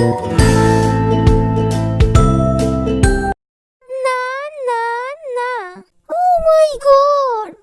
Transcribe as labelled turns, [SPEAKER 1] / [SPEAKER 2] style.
[SPEAKER 1] Na na na. Oh my god!